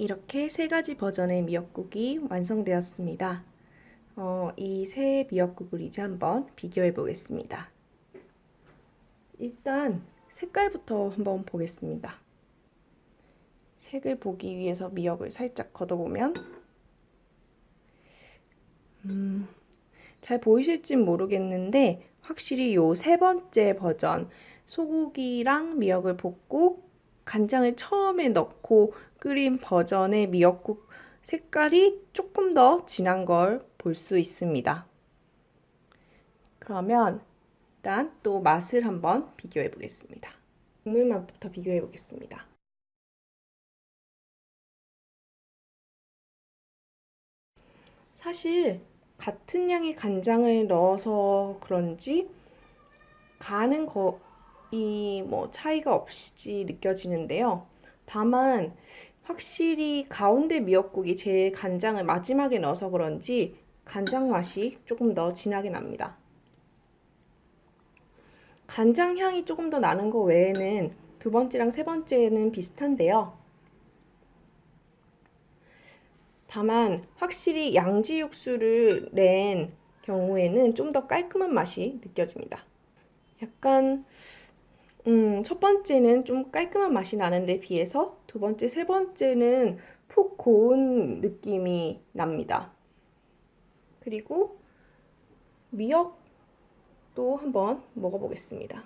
이렇게 세 가지 버전의 미역국이 완성되었습니다. 어, 이세 미역국을 이제 한번 비교해 보겠습니다. 일단 색깔부터 한번 보겠습니다. 색을 보기 위해서 미역을 살짝 걷어보면 음, 잘 보이실지 모르겠는데 확실히 요 세 번째 버전 소고기랑 미역을 볶고 간장을 처음에 넣고 끓인 버전의 미역국 색깔이 조금 더 진한 걸 볼 수 있습니다. 그러면 일단 또 맛을 한번 비교해 보겠습니다. 국물 맛부터 비교해 보겠습니다. 사실 같은 양의 간장을 넣어서 그런지 간은 거 의뭐 차이가 없이 느껴지는데요. 다만 확실히 가운데 미역국이 제일 간장을 마지막에 넣어서 그런지 간장 맛이 조금 더 진하게 납니다. 간장 향이 조금 더 나는 거 외에는 두 번째랑 세 번째는 비슷한데요. 다만 확실히 양지 육수를 낸 경우에는 좀 더 깔끔한 맛이 느껴집니다. 약간 음, 첫 번째는 좀 깔끔한 맛이 나는 데 비해서 두 번째, 세 번째는 푹 고운 느낌이 납니다. 그리고 미역도 한번 먹어보겠습니다.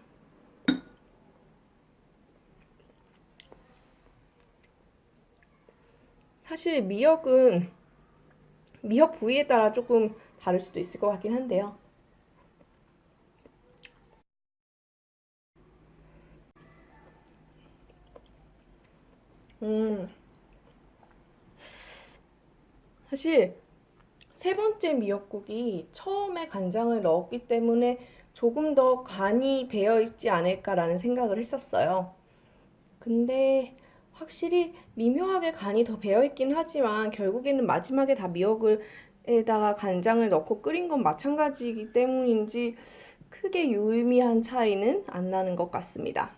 사실 미역은 미역 부위에 따라 조금 다를 수도 있을 것 같긴 한데요. 음, 사실 세 번째 미역국이 처음에 간장을 넣었기 때문에 조금 더 간이 배어 있지 않을까라는 생각을 했었어요. 근데 확실히 미묘하게 간이 더 배어 있긴 하지만 결국에는 마지막에 다 미역을 에다가 간장을 넣고 끓인 건 마찬가지이기 때문인지 크게 유의미한 차이는 안 나는 것 같습니다.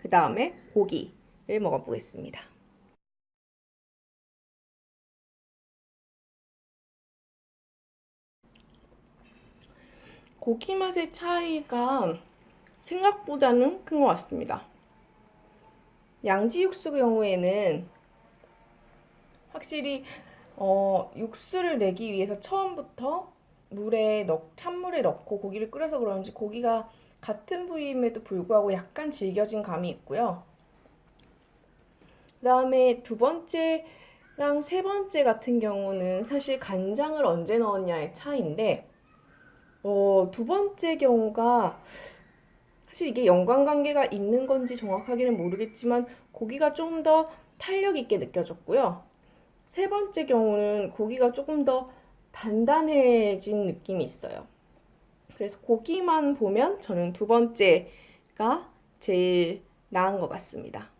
그 다음에 고기 를 먹어보겠습니다. 고기 맛의 차이가 생각보다는 큰 것 같습니다. 양지 육수 경우에는 확실히 어, 육수를 내기 위해서 처음부터 물에 넣, 찬물에 넣고 고기를 끓여서 그런지 고기가 같은 부위임에도 불구하고 약간 질겨진 감이 있고요. 그 다음에 두 번째랑 세 번째 같은 경우는 사실 간장을 언제 넣었냐의 차이인데 어, 두 번째 경우가 사실 이게 연관관계가 있는 건지 정확하게는 모르겠지만 고기가 좀 더 탄력 있게 느껴졌고요. 세 번째 경우는 고기가 조금 더 단단해진 느낌이 있어요. 그래서 고기만 보면 저는 두 번째가 제일 나은 것 같습니다.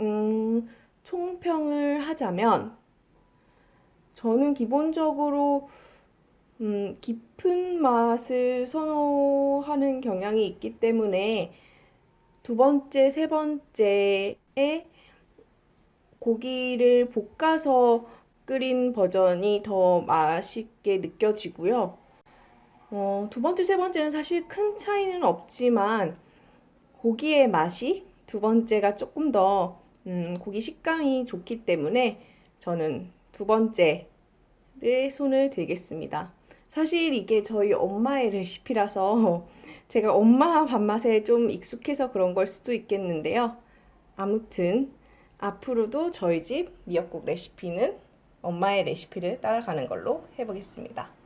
음, 총평을 하자면 저는 기본적으로 음, 깊은 맛을 선호하는 경향이 있기 때문에 두 번째, 세 번째에 고기를 볶아서 끓인 버전이 더 맛있게 느껴지고요. 어, 두 번째, 세 번째는 사실 큰 차이는 없지만 고기의 맛이 두 번째가 조금 더 음, 고기 식감이 좋기 때문에 저는 두 번째를 손을 들겠습니다. 사실 이게 저희 엄마의 레시피라서 제가 엄마 밥맛에 좀 익숙해서 그런 걸 수도 있겠는데요. 아무튼 앞으로도 저희 집 미역국 레시피는 엄마의 레시피를 따라가는 걸로 해보겠습니다.